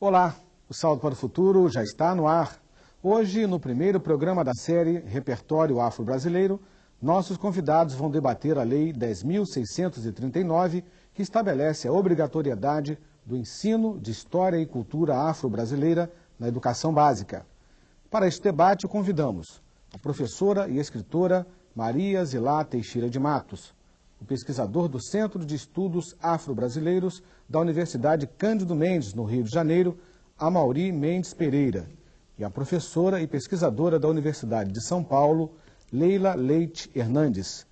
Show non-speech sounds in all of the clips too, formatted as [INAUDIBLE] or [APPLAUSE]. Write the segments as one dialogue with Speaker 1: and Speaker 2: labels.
Speaker 1: Olá, o Salto para o Futuro já está no ar. Hoje, no primeiro programa da série Repertório Afro-Brasileiro, nossos convidados vão debater a Lei 10.639, que estabelece a obrigatoriedade do ensino de História e Cultura Afro-Brasileira na educação básica. Para este debate, convidamos a professora e escritora Maria Zilá Teixeira de Matos, o pesquisador do Centro de Estudos Afro-Brasileiros da Universidade Cândido Mendes, no Rio de Janeiro, Amauri Mendes Pereira, e a professora e pesquisadora da Universidade de São Paulo, Leila Leite Hernandes.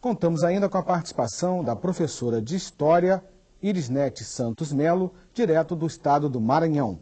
Speaker 1: Contamos ainda com a participação da professora de História, Irisnete Santos Melo, direto do estado do Maranhão.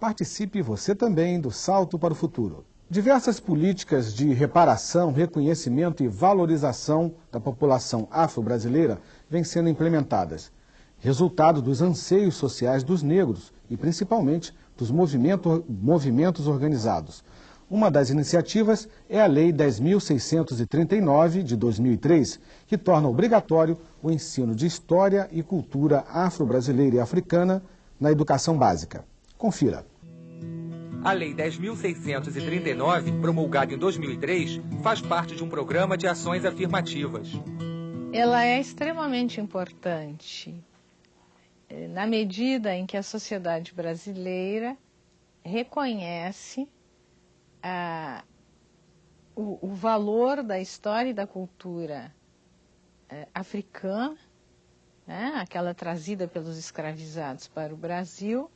Speaker 1: Participe você também do Salto para o Futuro. Diversas políticas de reparação, reconhecimento e valorização da população afro-brasileira vêm sendo implementadas, resultado dos anseios sociais dos negros e principalmente dos movimento, movimentos organizados. Uma das iniciativas é a Lei 10.639 de 2003, que torna obrigatório o ensino de história e cultura afro-brasileira e africana na educação básica. Confira.
Speaker 2: A Lei 10.639, promulgada em 2003, faz parte de um programa de ações afirmativas.
Speaker 3: Ela é extremamente importante eh, na medida em que a sociedade brasileira reconhece ah, o, o, valor da história e da cultura eh, africana, né, aquela trazida pelos escravizados para o Brasil,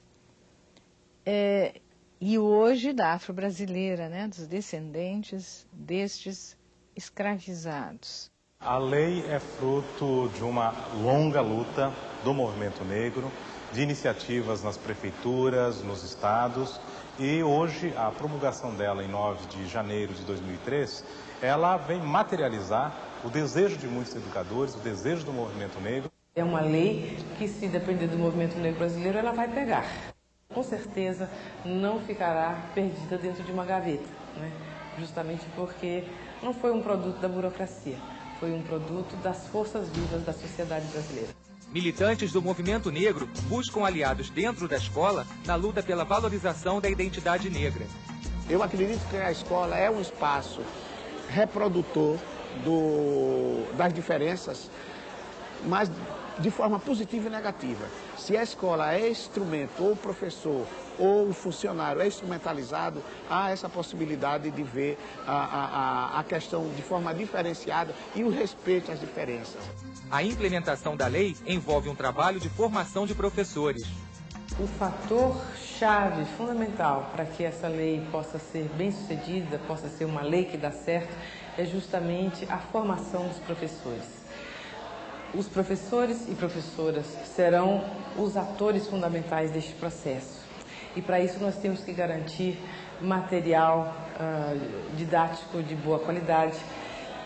Speaker 3: eh, e hoje da afro-brasileira, né, dos descendentes destes escravizados.
Speaker 4: A lei é fruto de uma longa luta do movimento negro, de iniciativas nas prefeituras, nos estados, e hoje a promulgação dela em 9 de janeiro de 2003, ela vem materializar o desejo de muitos educadores, o desejo do movimento negro.
Speaker 5: É uma lei que, se depender do movimento negro brasileiro, ela vai pegar com certeza não ficará perdida dentro de uma gaveta, né? justamente porque não foi um produto da burocracia, foi um produto das forças vivas da sociedade brasileira.
Speaker 2: Militantes do movimento negro buscam aliados dentro da escola na luta pela valorização da identidade negra.
Speaker 6: Eu acredito que a escola é um espaço reprodutor do, das diferenças, mas de forma positiva e negativa. Se a escola é instrumento, ou o professor, ou o funcionário é instrumentalizado, há essa possibilidade de ver a, a, a questão de forma diferenciada e o respeito às diferenças.
Speaker 2: A implementação da lei envolve um trabalho de formação de professores.
Speaker 5: O fator chave, fundamental para que essa lei possa ser bem sucedida, possa ser uma lei que dá certo, é justamente a formação dos professores. Os professores e professoras serão os atores fundamentais deste processo. E para isso nós temos que garantir material uh, didático de boa qualidade,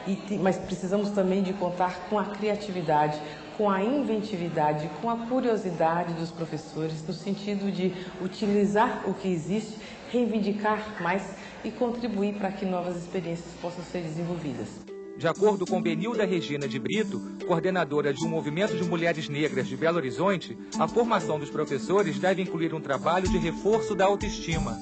Speaker 5: e, mas precisamos também de contar com a criatividade, com a inventividade, com a curiosidade dos professores, no sentido de utilizar o que existe, reivindicar mais e contribuir para que novas experiências possam ser desenvolvidas.
Speaker 2: De acordo com Benilda Regina de Brito, coordenadora de um movimento de mulheres negras de Belo Horizonte, a formação dos professores deve incluir um trabalho de reforço da autoestima.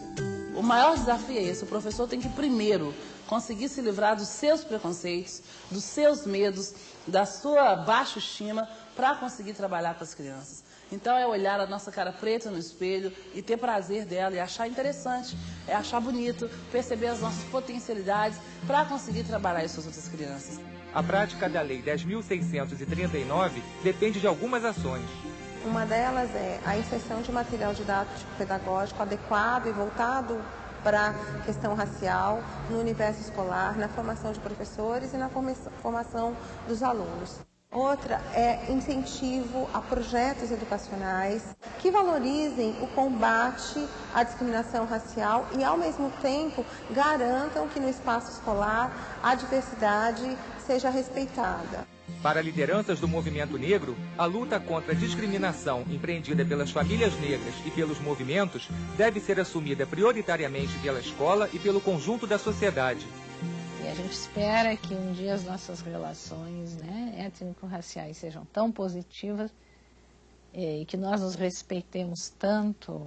Speaker 7: O maior desafio é esse: o professor tem que, primeiro, conseguir se livrar dos seus preconceitos, dos seus medos, da sua baixa estima, para conseguir trabalhar com as crianças. Então é olhar a nossa cara preta no espelho e ter prazer dela e achar interessante, é achar bonito, perceber as nossas potencialidades para conseguir trabalhar isso com as outras crianças.
Speaker 2: A prática da Lei 10.639 depende de algumas ações.
Speaker 8: Uma delas é a inserção de material didático pedagógico adequado e voltado para a questão racial no universo escolar, na formação de professores e na formação dos alunos. Outra é incentivo a projetos educacionais que valorizem o combate à discriminação racial e, ao mesmo tempo, garantam que no espaço escolar a diversidade seja respeitada.
Speaker 2: Para lideranças do movimento negro, a luta contra a discriminação empreendida pelas famílias negras e pelos movimentos deve ser assumida prioritariamente pela escola e pelo conjunto da sociedade.
Speaker 3: E a gente espera que um dia as nossas relações né, étnico-raciais sejam tão positivas é, e que nós nos respeitemos tanto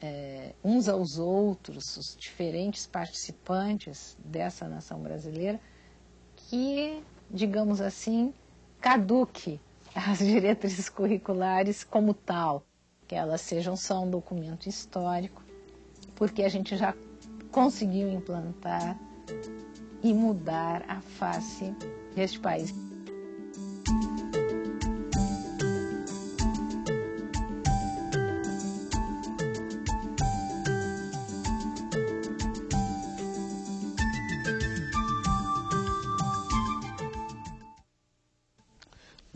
Speaker 3: é, uns aos outros, os diferentes participantes dessa nação brasileira, que, digamos assim, caduque as [LAUGHS] diretrizes curriculares como tal, que elas sejam só um documento histórico, porque a gente já conseguiu implantar e mudar a face deste país.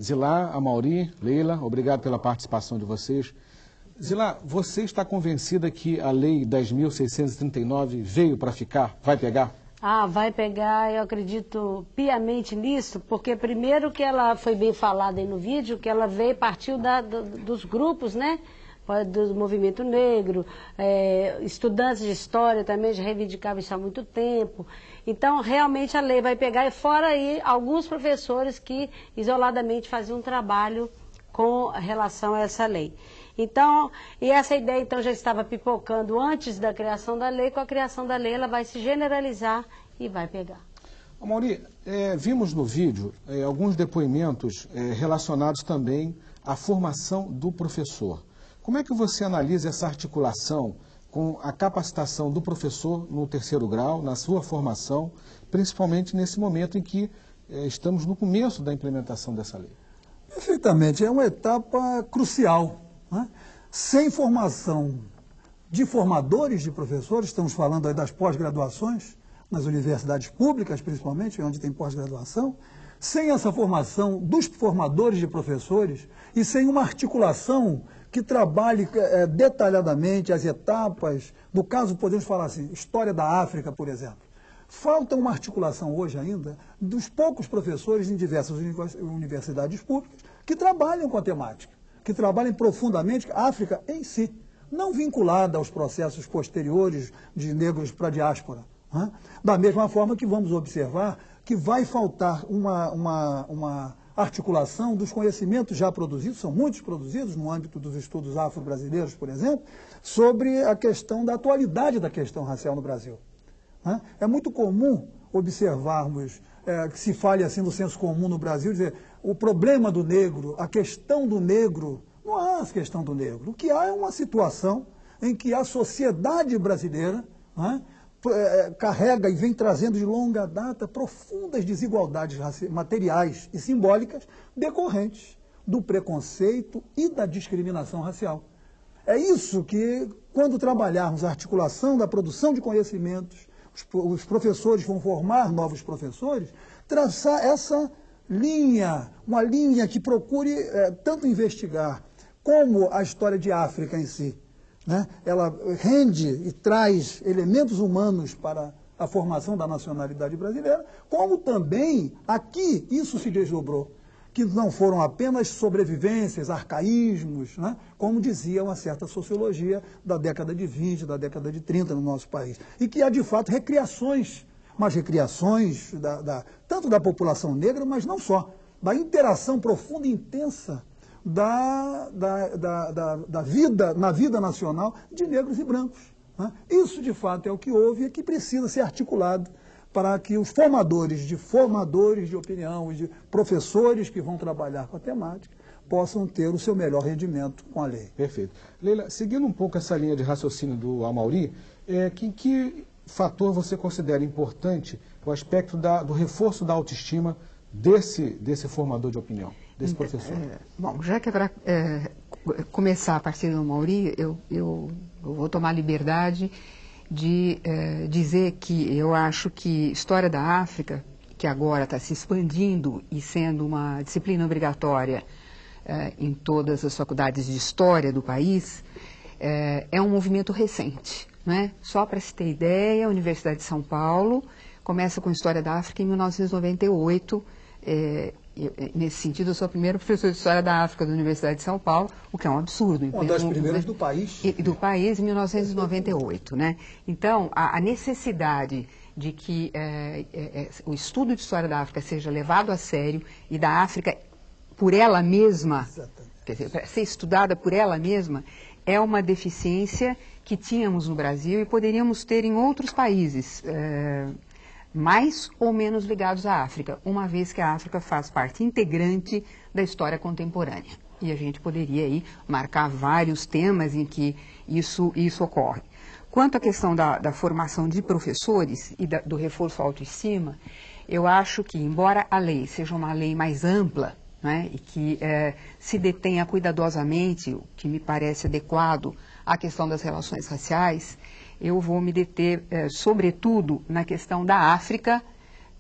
Speaker 1: Zilá, Amauri, Leila, obrigado pela participação de vocês. Zilá, você está convencida que a Lei 10.639 veio para ficar? Vai pegar?
Speaker 9: Ah, vai pegar, eu acredito piamente nisso, porque primeiro que ela foi bem falada aí no vídeo, que ela veio, partiu da, do, dos grupos, né? do movimento negro, é, estudantes de história também já reivindicavam isso há muito tempo. Então, realmente a lei vai pegar, e fora aí alguns professores que isoladamente faziam um trabalho com relação a essa lei. Então, e essa ideia então já estava pipocando antes da criação da lei, com a criação da lei ela vai se generalizar e vai pegar.
Speaker 1: Mauri, é, vimos no vídeo é, alguns depoimentos é, relacionados também à formação do professor. Como é que você analisa essa articulação com a capacitação do professor no terceiro grau, na sua formação, principalmente nesse momento em que eh, estamos no começo da implementação dessa lei?
Speaker 10: Perfeitamente, é uma etapa crucial. Né? Sem formação de formadores de professores, estamos falando aí das pós-graduações, nas universidades públicas principalmente, onde tem pós-graduação, sem essa formação dos formadores de professores e sem uma articulação que trabalhe é, detalhadamente as etapas, no caso podemos falar assim, história da África, por exemplo. Falta uma articulação hoje ainda dos poucos professores em diversas universidades públicas que trabalham com a temática, que trabalhem profundamente a África em si, não vinculada aos processos posteriores de negros para a diáspora. Né? Da mesma forma que vamos observar que vai faltar uma, uma, uma articulação dos conhecimentos já produzidos, são muitos produzidos no âmbito dos estudos afro-brasileiros, por exemplo, sobre a questão da atualidade da questão racial no Brasil. Né? É muito comum observarmos é, que se fale assim no senso comum no Brasil, dizer o problema do negro, a questão do negro, não há a questão do negro. O que há é uma situação em que a sociedade brasileira né, carrega e vem trazendo de longa data profundas desigualdades materiais e simbólicas decorrentes do preconceito e da discriminação racial. É isso que, quando trabalharmos a articulação da produção de conhecimentos, os professores vão formar novos professores, traçar essa linha, uma linha que procure é, tanto investigar como a história de África em si, né? ela rende e traz elementos humanos para a formação da nacionalidade brasileira, como também aqui isso se desdobrou, que não foram apenas sobrevivências, arcaísmos, né? como dizia uma certa sociologia da década de 20, da década de 30 no nosso país, e que há de fato recriações, mas recriações da, da, tanto da população negra, mas não só, da interação profunda e intensa da, da, da, da, da vida, na vida nacional de negros e brancos. Né? Isso, de fato, é o que houve e que precisa ser articulado para que os formadores de formadores de opinião, de professores que vão trabalhar com a temática, possam ter o seu melhor rendimento com a lei.
Speaker 1: Perfeito. Leila, seguindo um pouco essa linha de raciocínio do Amauri, é, que, que fator você considera importante o aspecto da, do reforço da autoestima desse, desse formador de opinião? desse então, professor? É,
Speaker 11: bom, já que agora é, começar a partir do Mauri, eu, eu, eu, vou tomar liberdade de é, dizer que eu acho que História da África, que agora está se expandindo e sendo uma disciplina obrigatória é, em todas as faculdades de História do país, é, é um movimento recente. Né? Só para se ter ideia, a Universidade de São Paulo começa com História da África em 1998, é, eu, nesse sentido, eu sou a primeira professora de História da África da Universidade de São Paulo, o que é um absurdo.
Speaker 10: Uma das primeiras do país.
Speaker 11: Do país, em 1998. Né? Então, a, a necessidade de que é, é, é, o estudo de História da África seja levado a sério e da África, por ela mesma, quer dizer, para ser estudada por ela mesma, é uma deficiência que tínhamos no Brasil e poderíamos ter em outros países, é, mais ou menos ligados à África, uma vez que a África faz parte integrante da história contemporânea. E a gente poderia aí marcar vários temas em que isso, isso ocorre. Quanto à questão da, da formação de professores e da, do reforço autoestima, eu acho que, embora a lei seja uma lei mais ampla, né, e que é, se detenha cuidadosamente, o que me parece adequado à questão das relações raciais, eu vou me deter, é, sobretudo, na questão da África,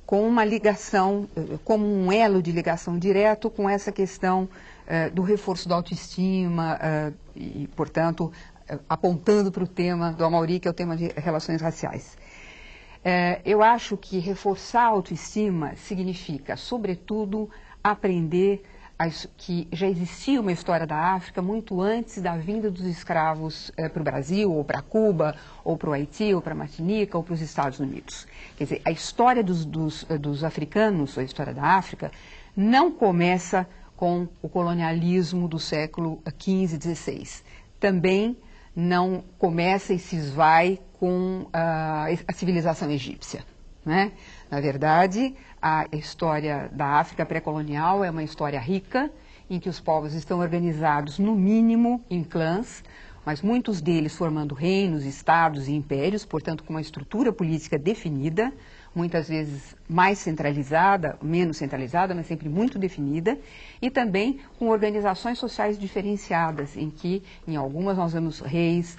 Speaker 11: com uma ligação, é, como um elo de ligação direto com essa questão é, do reforço da autoestima e, portanto, apontando para o tema do Amauri, que é o tema de relações raciais. Eu acho que reforçar a autoestima significa, sobretudo, aprender que já existia uma história da África muito antes da vinda dos escravos é, para o Brasil, ou para Cuba, ou para o Haiti, ou para a Martinica, ou para os Estados Unidos. Quer dizer, a história dos, dos, dos africanos, a história da África, não começa com o colonialismo do século XV, XVI. Também não começa e se esvai com a, a civilização egípcia. Né? Na verdade, a história da África pré-colonial é uma história rica, em que os povos estão organizados, no mínimo, em clãs, mas muitos deles formando reinos, estados e impérios, portanto, com uma estrutura política definida, muitas vezes mais centralizada, menos centralizada, mas sempre muito definida, e também com organizações sociais diferenciadas, em que, em algumas, nós vemos reis,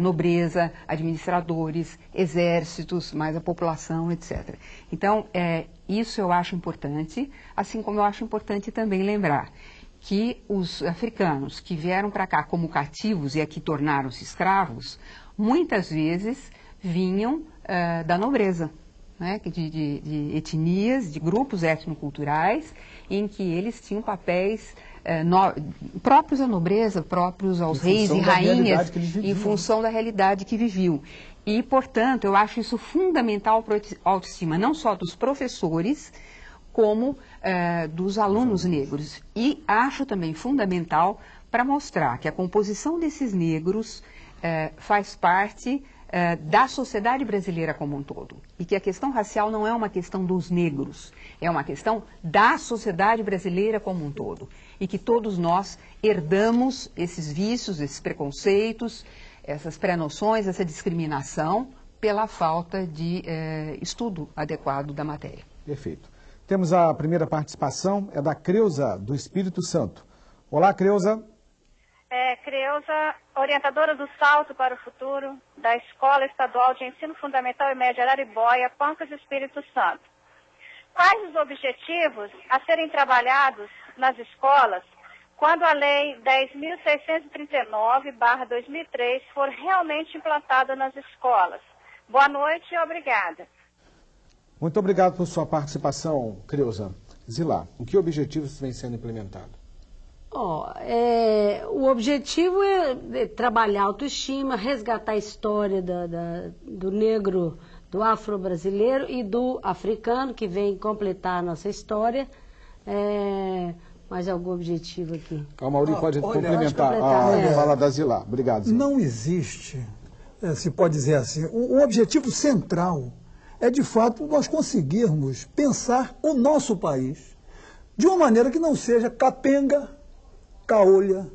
Speaker 11: nobreza, administradores, exércitos, mais a população, etc. Então, é, isso eu acho importante, assim como eu acho importante também lembrar que os africanos que vieram para cá como cativos e aqui tornaram-se escravos, muitas vezes vinham uh, da nobreza né, de, de, de, etnias, de grupos etnoculturais, em que eles tinham papéis eh, no, próprios à nobreza, próprios aos reis e rainhas, em função da realidade que viviam. E, portanto, eu acho isso fundamental para a autoestima, não só dos professores, como eh, dos alunos negros. E acho também fundamental para mostrar que a composição desses negros eh, faz parte eh, da sociedade brasileira como um todo. E que a questão racial não é uma questão dos negros, é uma questão da sociedade brasileira como um todo. E que todos nós herdamos esses vícios, esses preconceitos, essas pré-noções, essa discriminação pela falta de eh, estudo adequado da matéria.
Speaker 1: Perfeito. Temos a primeira participação, é da Creuza, do Espírito Santo. Olá, Creuza.
Speaker 12: É, Creuza, orientadora do Salto para o Futuro, da Escola Estadual de Ensino Fundamental e Médio Araribóia, Pancas Espírito Santo. Quais os objetivos a serem trabalhados nas escolas quando a Lei 10.639-2003 for realmente implantada nas escolas? Boa noite e obrigada.
Speaker 1: Muito obrigado por sua participação, Creuza. Zilá, o que objetivos vem sendo implementados?
Speaker 9: Oh, é, o objetivo é, é trabalhar a autoestima, resgatar a história da, da, do negro, do afro-brasileiro e do africano, que vem completar a nossa história. É, mais algum objetivo aqui?
Speaker 1: O Mauri ah, pode olha, complementar a ah, é. fala da Zilá. Obrigado. Zilá.
Speaker 10: Não existe, é, se pode dizer assim, o, o objetivo central é, de fato, nós conseguirmos pensar o nosso país de uma maneira que não seja capenga, caolha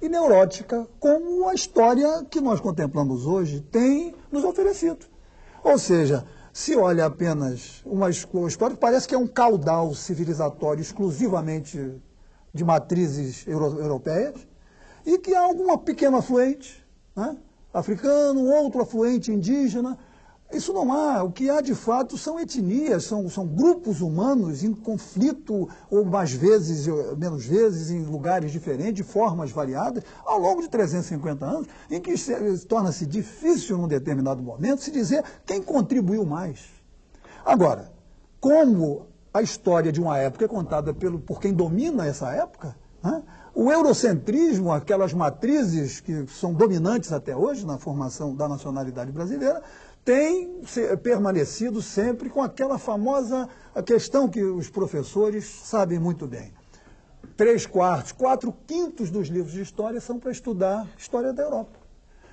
Speaker 10: e neurótica, como a história que nós contemplamos hoje tem nos oferecido. Ou seja, se olha apenas uma história parece que é um caudal civilizatório exclusivamente de matrizes euro europeias, e que há alguma pequena afluente, né? africano, outro afluente indígena, isso não há. O que há de fato são etnias, são, são grupos humanos em conflito, ou mais vezes, menos vezes, em lugares diferentes, de formas variadas, ao longo de 350 anos, em que torna-se difícil, num determinado momento, se dizer quem contribuiu mais. Agora, como a história de uma época é contada pelo, por quem domina essa época, né? o eurocentrismo, aquelas matrizes que são dominantes até hoje na formação da nacionalidade brasileira, tem permanecido sempre com aquela famosa questão que os professores sabem muito bem. três quartos, quatro quintos dos livros de história são para estudar história da Europa.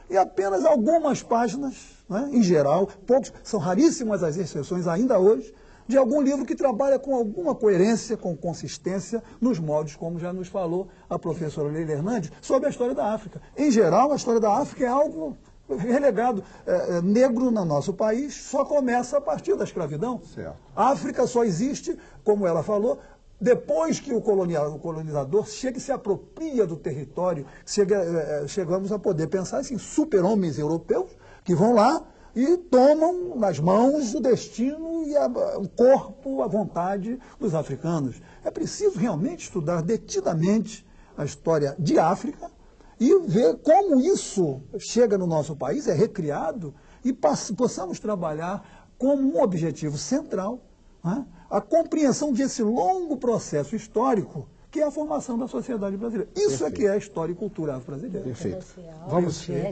Speaker 10: E apenas algumas páginas, né, em geral, poucos, são raríssimas as exceções ainda hoje, de algum livro que trabalha com alguma coerência, com consistência, nos modos, como já nos falou a professora Leila Hernandes, sobre a história da África. Em geral, a história da África é algo relegado. É, é, negro no nosso país só começa a partir da escravidão. Certo. A África só existe, como ela falou, depois que o, o colonizador chega e se apropria do território, chega, é, chegamos a poder pensar assim, super-homens europeus que vão lá e tomam nas mãos o destino e a, o corpo, a vontade dos africanos. É preciso realmente estudar detidamente a história de África e ver como isso chega no nosso país, é recriado, e possamos trabalhar como um objetivo central né, a compreensão desse longo processo histórico que é a formação da sociedade brasileira. Isso Perfeito. é que é a história e cultura brasileira.
Speaker 1: Perfeito. Vamos, né?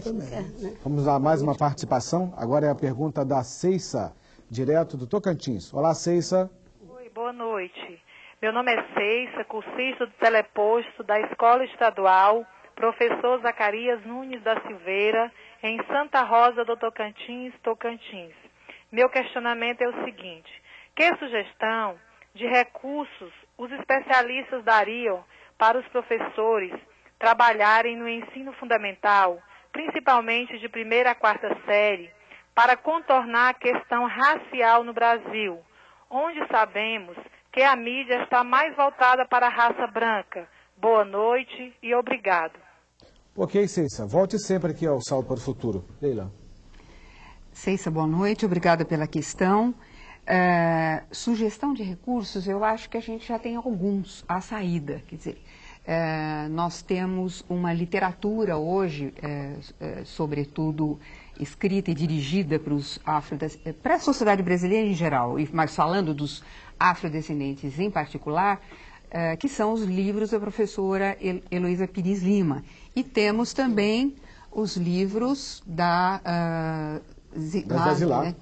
Speaker 1: vamos a mais uma participação. Agora é a pergunta da Ceissa, direto do Tocantins. Olá, Ceissa.
Speaker 13: Oi, boa noite. Meu nome é Ceissa, cursista do teleposto da Escola Estadual Professor Zacarias Nunes da Silveira, em Santa Rosa do Tocantins, Tocantins. Meu questionamento é o seguinte: que sugestão de recursos os especialistas dariam para os professores trabalharem no ensino fundamental, principalmente de primeira a quarta série, para contornar a questão racial no Brasil, onde sabemos que a mídia está mais voltada para a raça branca. Boa noite e obrigado.
Speaker 1: Ok, Ceissa. Volte sempre aqui ao Salto para o Futuro. Leila.
Speaker 11: Ceissa, boa noite. Obrigada pela questão. É, sugestão de recursos, eu acho que a gente já tem alguns à saída. Quer dizer, é, nós temos uma literatura hoje, é, é sobretudo escrita e dirigida para a sociedade brasileira em geral, mas falando dos afrodescendentes em particular, é, que são os livros da professora Heloísa Pires Lima. E temos também os livros da uh,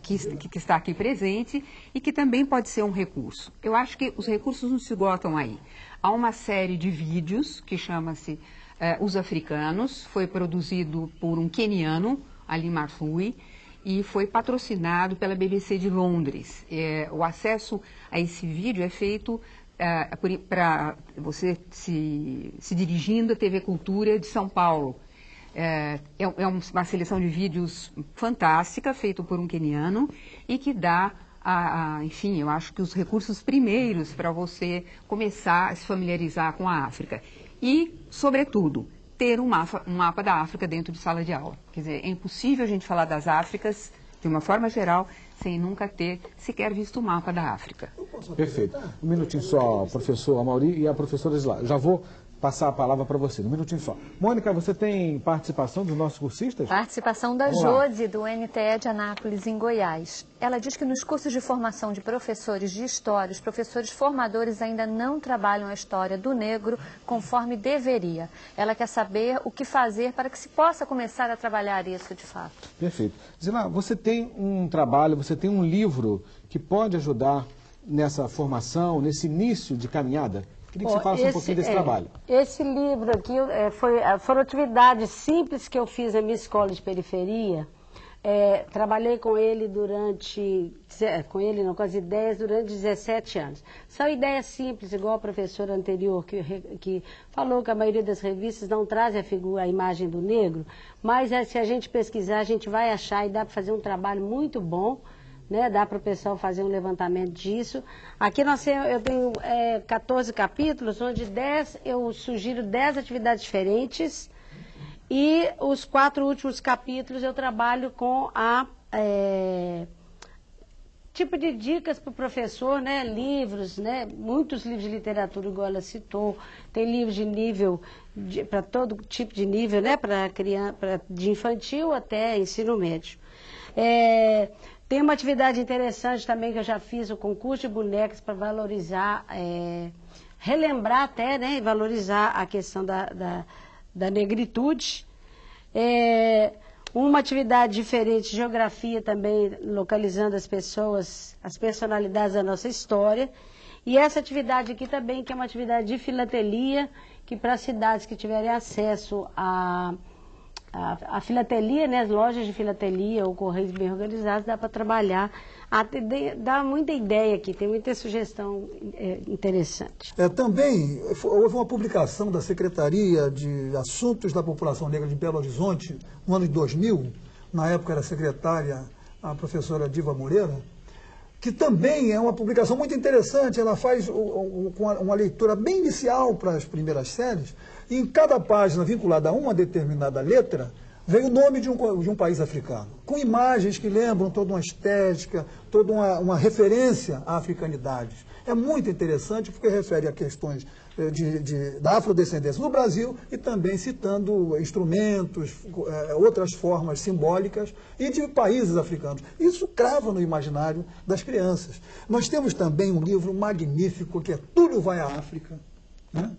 Speaker 11: que, que, está aqui presente e que também pode ser um recurso. Eu acho que os recursos não se esgotam aí. Há uma série de vídeos que chama-se uh, Os Africanos, foi produzido por um queniano, Ali Marfui, e foi patrocinado pela BBC de Londres. O acesso a esse vídeo é feito para você se, se dirigindo à TV Cultura de São Paulo. É, é, é uma seleção de vídeos fantástica, feito por um queniano, e que dá, a, a, enfim, eu acho que os recursos primeiros para você começar a se familiarizar com a África. E, sobretudo, ter um mapa, um mapa da África dentro de sala de aula. Quer dizer, é impossível a gente falar das Áfricas, de uma forma geral, sem nunca ter sequer visto o mapa da África.
Speaker 1: Perfeito. Um minutinho só, professor Amauri e a professora Isla. Já vou passar a palavra para você, um minutinho só. Mônica, você tem participação dos nossos cursistas?
Speaker 14: Participação da Jode, do NTE de Anápolis, em Goiás. Ela diz que nos cursos de formação de professores de história, os professores formadores ainda não trabalham a história do negro conforme deveria. Ela quer saber o que fazer para que se possa começar a trabalhar isso de fato.
Speaker 1: Perfeito. Zila, você tem um trabalho, você tem um livro que pode ajudar nessa formação, nesse início de caminhada? Queria que você falasse esse, um pouquinho desse é, trabalho.
Speaker 9: Esse livro aqui é, foi, é, foram atividades simples que eu fiz na minha escola de periferia. É, trabalhei com ele durante, com ele não, com as ideias durante 17 anos. São ideias simples, igual a professora anterior que, que falou que a maioria das revistas não traz a figura, a imagem do negro, mas é, se a gente pesquisar, a gente vai achar e dá para fazer um trabalho muito bom né? Dá para o pessoal fazer um levantamento disso. Aqui nós temos, eu tenho é, 14 capítulos, onde 10, eu sugiro 10 atividades diferentes. E os quatro últimos capítulos eu trabalho com a. É, tipo de dicas para o professor, né? Livros, né? Muitos livros de literatura, igual ela citou. Tem livros de nível, para todo tipo de nível, né? Para criança, pra, de infantil até ensino médio. É, tem uma atividade interessante também que eu já fiz, o concurso de bonecas para valorizar, é, relembrar até, né, e valorizar a questão da, da, da negritude. É, uma atividade diferente, geografia também, localizando as pessoas, as personalidades da nossa história. E essa atividade aqui também, que é uma atividade de filatelia, que para cidades que tiverem acesso a a, a, filatelia, né, as lojas de filatelia ou correios bem organizados, dá para trabalhar. dá muita ideia aqui, tem muita sugestão é, interessante.
Speaker 10: É, também houve uma publicação da Secretaria de Assuntos da População Negra de Belo Horizonte, no ano de 2000, na época era secretária a professora Diva Moreira, que também é uma publicação muito interessante, ela faz uma leitura bem inicial para as primeiras séries, em cada página vinculada a uma determinada letra, vem o nome de um, de um país africano, com imagens que lembram toda uma estética, toda uma, uma referência à africanidade. É muito interessante porque refere a questões eh, de, de, da afrodescendência no Brasil e também citando instrumentos, eh, outras formas simbólicas e de países africanos. Isso crava no imaginário das crianças. Nós temos também um livro magnífico que é Túlio Vai à África, né?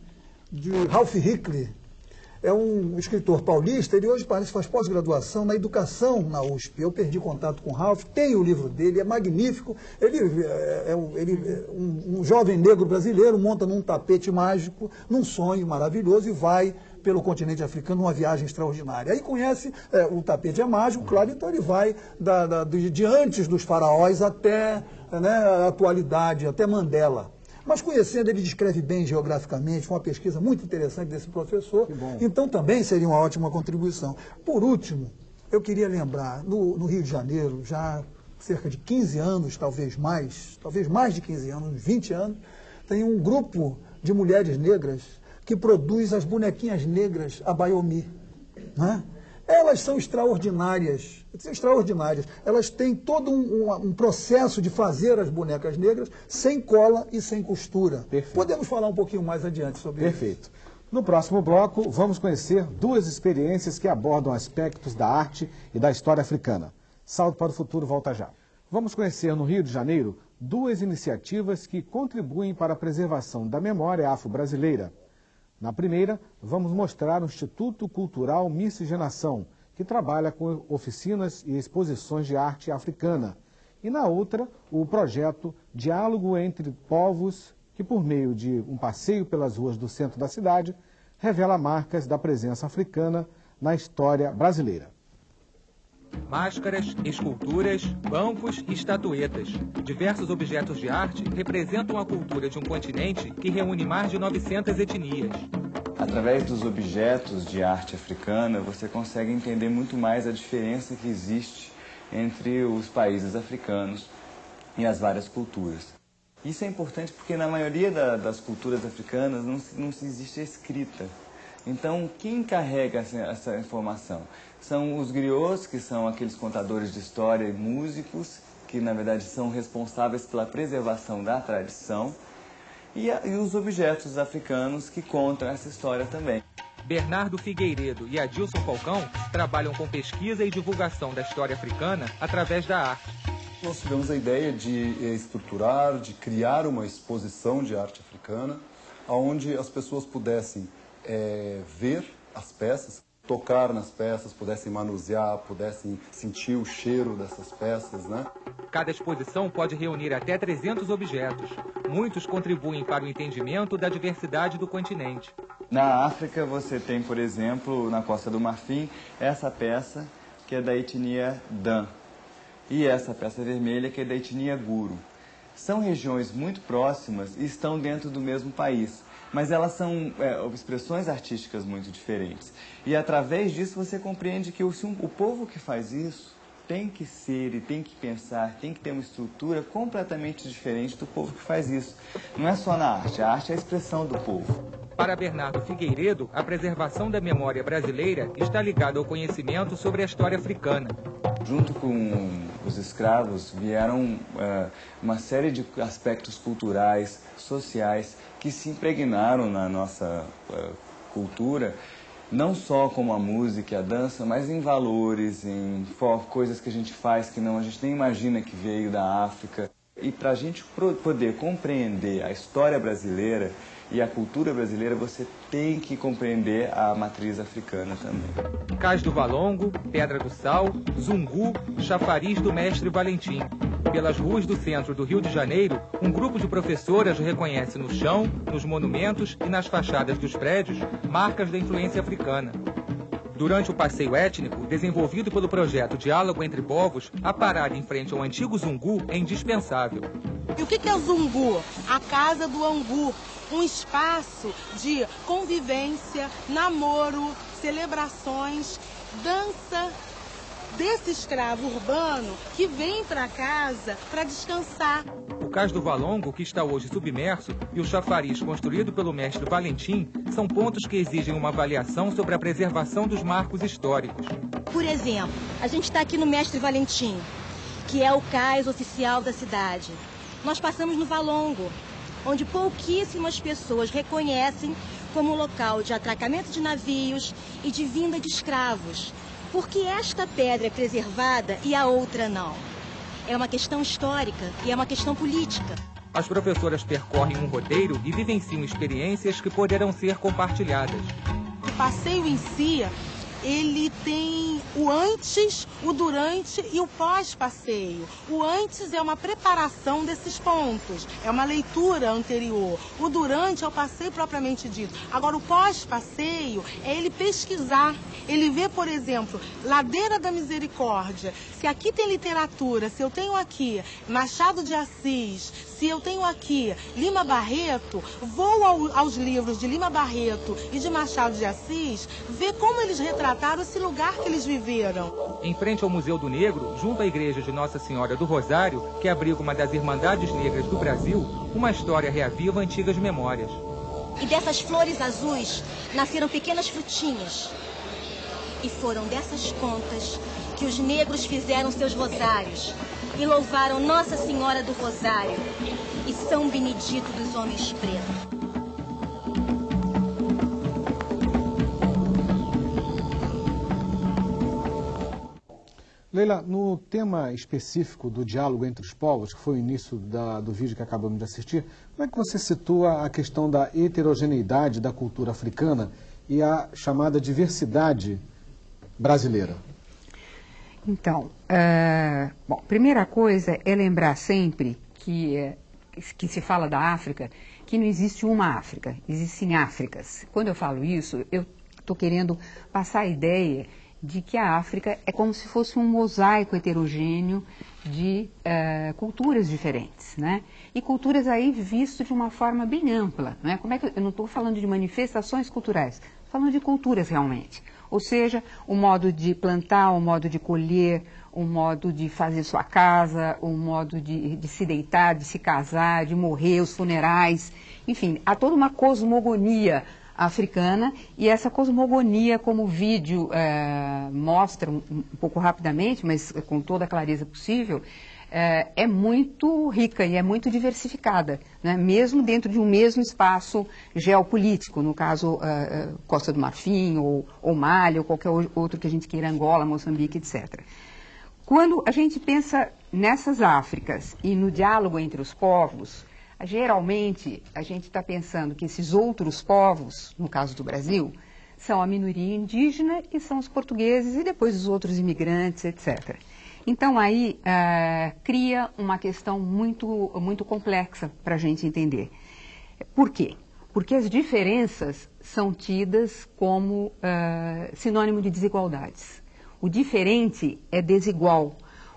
Speaker 10: De Ralph Hickley, é um escritor paulista, ele hoje parece que faz pós-graduação na educação na USP. Eu perdi contato com o Ralph, tenho o livro dele, é magnífico. Ele é, é, ele, é um, um jovem negro brasileiro, monta num tapete mágico, num sonho maravilhoso e vai pelo continente africano numa viagem extraordinária. Aí conhece, é, o tapete é mágico, claro, então ele vai da, da, de, de antes dos faraós até né, a atualidade, até Mandela. Mas conhecendo, ele descreve bem geograficamente, foi uma pesquisa muito interessante desse professor. Então também seria uma ótima contribuição. Por último, eu queria lembrar, no, no, Rio de Janeiro, já cerca de 15 anos, talvez mais, talvez mais de 15 anos, 20 anos, tem um grupo de mulheres negras que produz as bonequinhas negras a Baiomi. Né? Elas são extraordinárias, extraordinárias. Elas têm todo um, um, um, processo de fazer as bonecas negras sem cola e sem costura. Perfeito. Podemos falar um pouquinho mais adiante sobre
Speaker 1: Perfeito.
Speaker 10: isso.
Speaker 1: Perfeito. No próximo bloco, vamos conhecer duas experiências que abordam aspectos da arte e da história africana. Salto para o futuro volta já. Vamos conhecer no Rio de Janeiro duas iniciativas que contribuem para a preservação da memória afro-brasileira. Na primeira, vamos mostrar o Instituto Cultural Miscigenação, que trabalha com oficinas e exposições de arte africana. E na outra, o projeto Diálogo entre Povos, que por meio de um passeio pelas ruas do centro da cidade, revela marcas da presença africana na história brasileira.
Speaker 2: Máscaras, esculturas, bancos e estatuetas. Diversos objetos de arte representam a cultura de um continente que reúne mais de 900 etnias.
Speaker 15: Através dos objetos de arte africana, você consegue entender muito mais a diferença que existe entre os países africanos e as várias culturas. Isso é importante porque na maioria da, das culturas africanas não, não existe escrita. Então, quem carrega essa, essa informação? São os griots, que são aqueles contadores de história e músicos, que na verdade são responsáveis pela preservação da tradição, e, a, e os objetos africanos que contam essa história também.
Speaker 2: Bernardo Figueiredo e Adilson Falcão trabalham com pesquisa e divulgação da história africana através da arte.
Speaker 16: Nós tivemos a ideia de eh, estruturar, de criar uma exposição de arte africana, onde as pessoas pudessem é, ver as peças, tocar nas peças, pudessem manusear, pudessem sentir o cheiro dessas peças, né?
Speaker 2: Cada exposição pode reunir até 300 objetos. Muitos contribuem para o entendimento da diversidade do continente.
Speaker 15: Na África você tem, por exemplo, na Costa do Marfim, essa peça que é da etnia Dan e essa peça vermelha que é da etnia Guru. São regiões muito próximas e estão dentro do mesmo país mas elas são é, expressões artísticas muito diferentes. E através disso você compreende que o, o povo que faz isso tem que ser e tem que pensar, tem que ter uma estrutura completamente diferente do povo que faz isso. Não é só na arte, a arte é a expressão do povo.
Speaker 2: Para Bernardo Figueiredo, a preservação da memória brasileira está ligada ao conhecimento sobre a história africana.
Speaker 15: Junto com os escravos vieram uh, uma série de aspectos culturais, sociais, que se impregnaram na nossa uh, cultura, não só como a música e a dança, mas em valores, em coisas que a gente faz que não a gente nem imagina que veio da África. E para a gente poder compreender a história brasileira e a cultura brasileira, você tem que compreender a matriz africana também.
Speaker 2: Cais do Valongo, Pedra do Sal, Zungu, Chafariz do Mestre Valentim. Pelas ruas do centro do Rio de Janeiro, um grupo de professoras reconhece no chão, nos monumentos e nas fachadas dos prédios marcas da influência africana. Durante o passeio étnico, desenvolvido pelo projeto Diálogo entre Povos, a parada em frente ao antigo Zungu é indispensável.
Speaker 17: E o que é o Zungu? A casa do Angu, um espaço de convivência, namoro, celebrações, dança desse escravo urbano que vem para casa para descansar.
Speaker 2: O cais do Valongo, que está hoje submerso, e o chafariz construído pelo mestre Valentim são pontos que exigem uma avaliação sobre a preservação dos marcos históricos.
Speaker 18: Por exemplo, a gente está aqui no Mestre Valentim, que é o cais oficial da cidade. Nós passamos no Valongo, onde pouquíssimas pessoas reconhecem como local de atracamento de navios e de vinda de escravos. Por que esta pedra é preservada e a outra não? É uma questão histórica e é uma questão política.
Speaker 2: As professoras percorrem um roteiro e vivenciam experiências que poderão ser compartilhadas.
Speaker 17: O passeio em si ele tem o antes, o durante e o pós-passeio. O antes é uma preparação desses pontos, é uma leitura anterior. O durante é o passeio propriamente dito. Agora, o pós-passeio é ele pesquisar. Ele vê, por exemplo, Ladeira da Misericórdia. Se aqui tem literatura, se eu tenho aqui Machado de Assis, se eu tenho aqui Lima Barreto, vou ao, aos livros de Lima Barreto e de Machado de Assis, ver como eles retrataram esse lugar que eles viveram.
Speaker 2: Em frente ao Museu do Negro, junto à igreja de Nossa Senhora do Rosário, que abriga uma das Irmandades Negras do Brasil, uma história reaviva antigas memórias.
Speaker 18: E dessas flores azuis nasceram pequenas frutinhas. E foram dessas contas que os negros fizeram seus rosários, e louvaram Nossa Senhora do Rosário e São Benedito dos Homens Pretos.
Speaker 1: Leila, no tema específico do diálogo entre os povos, que foi o início da, do vídeo que acabamos de assistir, como é que você situa a questão da heterogeneidade da cultura africana e a chamada diversidade brasileira?
Speaker 11: Então, uh, bom, primeira coisa é lembrar sempre que, uh, que se fala da África, que não existe uma África, existem Áfricas. Quando eu falo isso, eu estou querendo passar a ideia de que a África é como se fosse um mosaico heterogêneo de uh, culturas diferentes, né? E culturas aí visto de uma forma bem ampla, né? Como é que eu não estou falando de manifestações culturais, falando de culturas realmente. Ou seja, o modo de plantar, o modo de colher, o modo de fazer sua casa, o modo de, de, se deitar, de se casar, de morrer, os funerais. Enfim, há toda uma cosmogonia africana e essa cosmogonia, como o vídeo é, mostra um, um pouco rapidamente, mas com toda a clareza possível, é, é, muito rica e é muito diversificada, né? mesmo dentro de um mesmo espaço geopolítico, no caso uh, Costa do Marfim, ou, ou Mali, ou qualquer outro que a gente queira, Angola, Moçambique, etc. Quando a gente pensa nessas Áfricas e no diálogo entre os povos, geralmente a gente está pensando que esses outros povos, no caso do Brasil, são a minoria indígena e são os portugueses e depois os outros imigrantes, etc. Então aí uh, cria uma questão muito, muito complexa para a gente entender. Por quê? Porque as diferenças são tidas como uh, sinônimo de desigualdades. O diferente é desigual,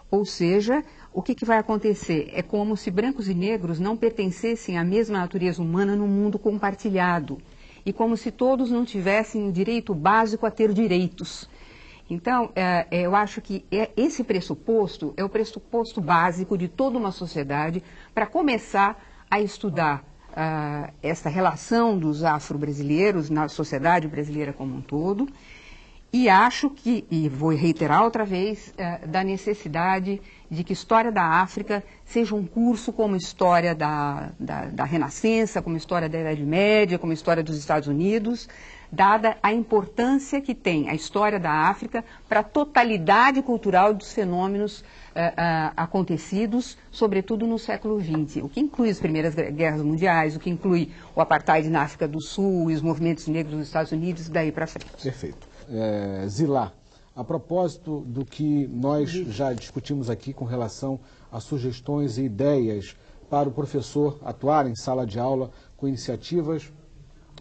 Speaker 11: ou seja, o que, que vai acontecer? É como se brancos e negros não pertencessem à mesma natureza humana no mundo compartilhado. E como se todos não tivessem o direito básico a ter direitos. Então, é, é, eu acho que é, esse pressuposto é o pressuposto básico de toda uma sociedade para começar a estudar uh, essa relação dos afro-brasileiros na sociedade brasileira como um todo. E acho que, e vou reiterar outra vez, uh, da necessidade de que História da África seja um curso como História da, da, da Renascença, como História da Idade Média, como História dos Estados Unidos, dada a importância que tem a história da África para a totalidade cultural dos fenômenos uh, uh, acontecidos, sobretudo no século XX, o que inclui as primeiras guerras mundiais, o que inclui o apartheid na África do Sul e os movimentos negros nos Estados Unidos, daí para frente.
Speaker 1: Perfeito. É, Zilá, a propósito do que nós já discutimos aqui com relação a sugestões e ideias para o professor atuar em sala de aula com iniciativas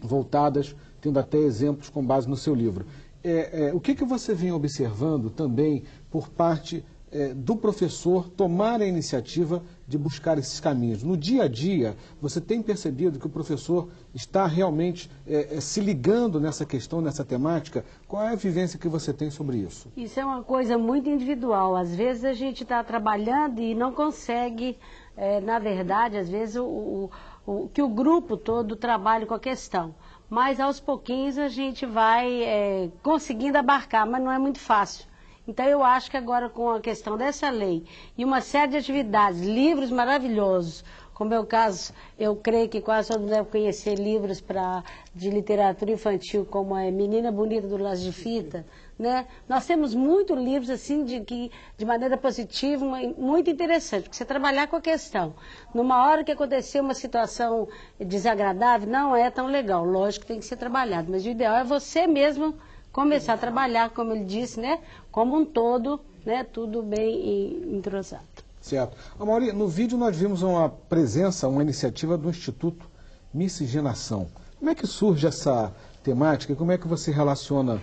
Speaker 1: voltadas, tendo até exemplos com base no seu livro. É, é, o que, que você vem observando também por parte é, do professor tomar a iniciativa de buscar esses caminhos? No dia a dia, você tem percebido que o professor está realmente é, é, se ligando nessa questão, nessa temática? Qual é a vivência que você tem sobre isso?
Speaker 9: Isso é uma coisa muito individual. Às vezes a gente está trabalhando e não consegue, é, na verdade, às vezes o, o, o, que o grupo todo trabalhe com a questão mas aos pouquinhos a gente vai é, conseguindo abarcar, mas não é muito fácil. Então eu acho que agora com a questão dessa lei e uma série de atividades, livros maravilhosos, como é o caso, eu creio que quase todos devem conhecer livros pra, de literatura infantil, como é Menina Bonita do Laço de Fita, né? Nós temos muitos livros assim de que de maneira positiva, muito interessante, porque você trabalhar com a questão. Numa hora que aconteceu uma situação desagradável, não é tão legal. Lógico que tem que ser trabalhado, mas o ideal é você mesmo começar a trabalhar, como ele disse, né? Como um todo, né? Tudo bem entrosado.
Speaker 1: Certo. Amaury, no vídeo nós vimos uma presença, uma iniciativa do Instituto Miscigenação. Como é que surge essa temática e como é que você relaciona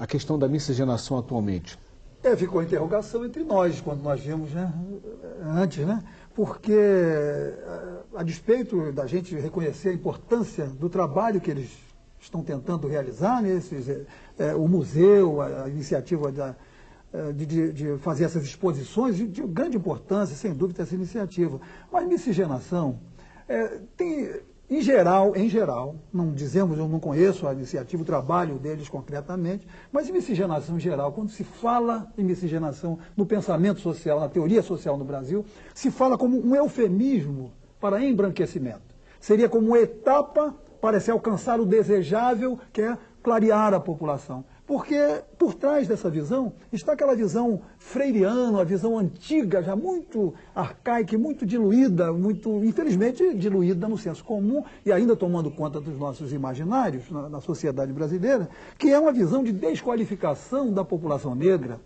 Speaker 1: a questão da miscigenação atualmente?
Speaker 10: É, ficou a interrogação entre nós, quando nós vimos né, antes, né? Porque, a, a despeito da gente reconhecer a importância do trabalho que eles estão tentando realizar, né, esses, é, o museu, a, a iniciativa da, é, de, de, de, fazer essas exposições, de, de, grande importância, sem dúvida, essa iniciativa. Mas miscigenação é, tem em geral, em geral, não dizemos, eu não conheço a iniciativa, o trabalho deles concretamente, mas em miscigenação em geral, quando se fala em miscigenação no pensamento social, na teoria social no Brasil, se fala como um eufemismo para embranquecimento. Seria como uma etapa para se alcançar o desejável, que é clarear a população. Porque por trás dessa visão está aquela visão freiriana, a visão antiga, já muito arcaica, muito diluída, muito, infelizmente, diluída no senso comum e ainda tomando conta dos nossos imaginários na, na sociedade brasileira, que é uma visão de desqualificação da população negra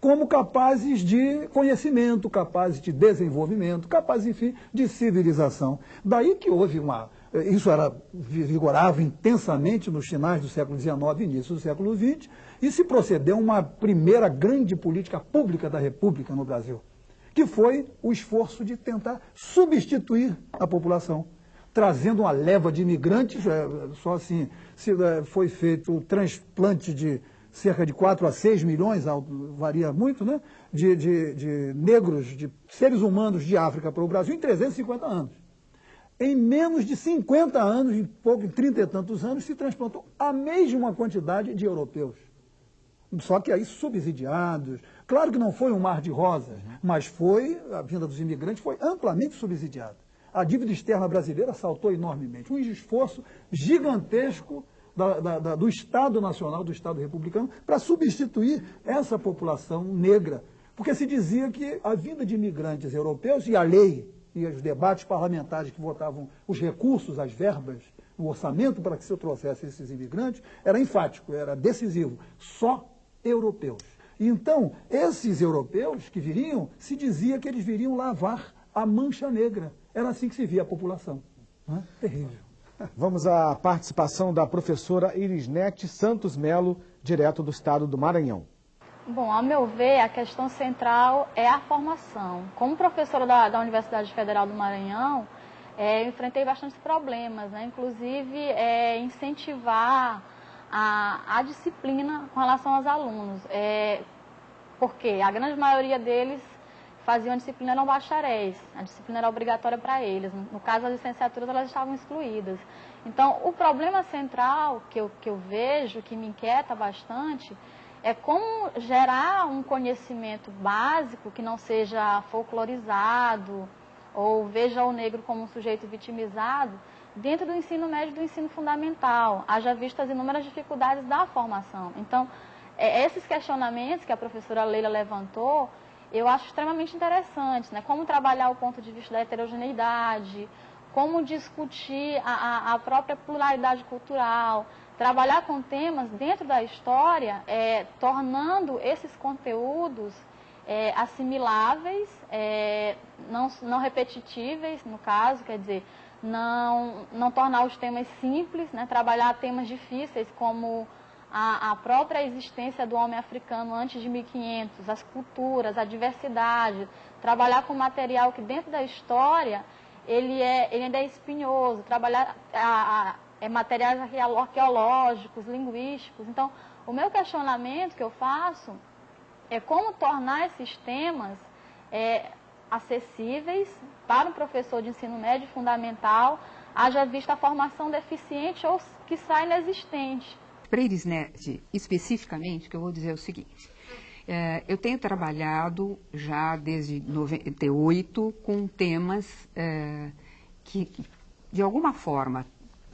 Speaker 10: como capazes de conhecimento, capazes de desenvolvimento, capazes, enfim, de civilização. Daí que houve uma isso era, vigorava intensamente nos finais do século XIX e início do século XX, e se procedeu uma primeira grande política pública da República no Brasil, que foi o esforço de tentar substituir a população, trazendo uma leva de imigrantes, é, só assim, é, foi feito o transplante de cerca de 4 a 6 milhões, varia muito, né, de, de, de negros, de seres humanos de África para o Brasil em 350 anos em menos de 50 anos, em pouco, em 30 e tantos anos, se transplantou a mesma quantidade de europeus. Só que aí subsidiados. Claro que não foi um mar de rosas, mas foi, a vinda dos imigrantes foi amplamente subsidiada. A dívida externa brasileira saltou enormemente. Um esforço gigantesco da, da, da, do Estado Nacional, do Estado Republicano, para substituir essa população negra. Porque se dizia que a vinda de imigrantes europeus e a lei e os debates parlamentares que votavam os recursos, as verbas, o orçamento para que se trouxesse esses imigrantes, era enfático, era decisivo. Só europeus. Então, esses europeus que viriam, se dizia que eles viriam lavar a mancha negra. Era assim que se via a população. É? Terrível.
Speaker 1: Vamos à participação da professora Irisnete Santos Melo, direto do estado do Maranhão.
Speaker 19: Bom, ao meu ver, a questão central é a formação. Como professora da, da Universidade Federal do Maranhão, é, eu enfrentei bastantes problemas, né? inclusive é, incentivar a, a, disciplina com relação aos alunos. É, porque a grande maioria deles faziam a disciplina não bacharéis, a disciplina era obrigatória para eles. No caso, as licenciaturas elas estavam excluídas. Então, o problema central que eu, que eu vejo, que me inquieta bastante, é como gerar um conhecimento básico que não seja folclorizado ou veja o negro como um sujeito vitimizado dentro do ensino médio e do ensino fundamental, haja visto as inúmeras dificuldades da formação. Então, é, esses questionamentos que a professora Leila levantou, eu acho extremamente interessantes, né? Como trabalhar o ponto de vista da heterogeneidade, como discutir a, a, a própria pluralidade cultural, trabalhar com temas dentro da história, é, tornando esses conteúdos é, assimiláveis, é, não, não repetitíveis, no caso, quer dizer, não, não tornar os temas simples, né, trabalhar temas difíceis como a, a, própria existência do homem africano antes de 1500, as culturas, a diversidade, trabalhar com material que dentro da história ele, é, ele ainda é espinhoso, trabalhar a, a, é materiais arqueológicos, linguísticos. Então, o meu questionamento que eu faço é como tornar esses temas é, acessíveis para um professor de ensino médio fundamental, haja vista a formação deficiente ou que sai inexistente.
Speaker 11: Para eles, né, especificamente, que eu vou dizer é o seguinte. É, eu tenho trabalhado já desde 98 com temas é, que, de alguma forma,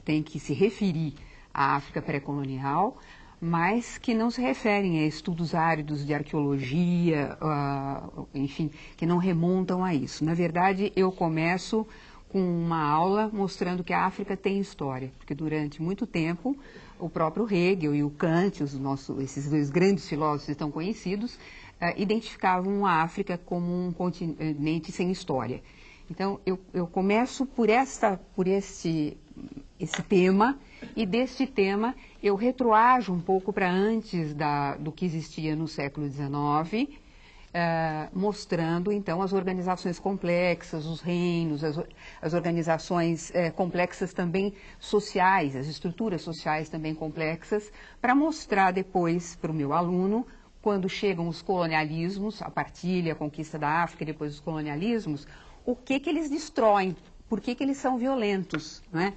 Speaker 11: têm que se referir à África pré-colonial, mas que não se referem a estudos áridos de arqueologia, uh, enfim, que não remontam a isso. Na verdade, eu começo com uma aula mostrando que a África tem história, porque durante muito tempo o próprio Hegel e o Kant, os nossos, esses dois grandes filósofos tão conhecidos, uh, identificavam a África como um continente sem história. Então, eu, eu começo por, esta, por este, esse tema, e deste tema eu retroajo um pouco para antes da, do que existia no século XIX, Uh, mostrando então as organizações complexas, os reinos, as, as organizações uh, complexas também sociais, as estruturas sociais também complexas, para mostrar depois para o meu aluno, quando chegam os colonialismos, a partilha, a conquista da África e depois os colonialismos, o que, que eles destroem, por que, que eles são violentos. Né?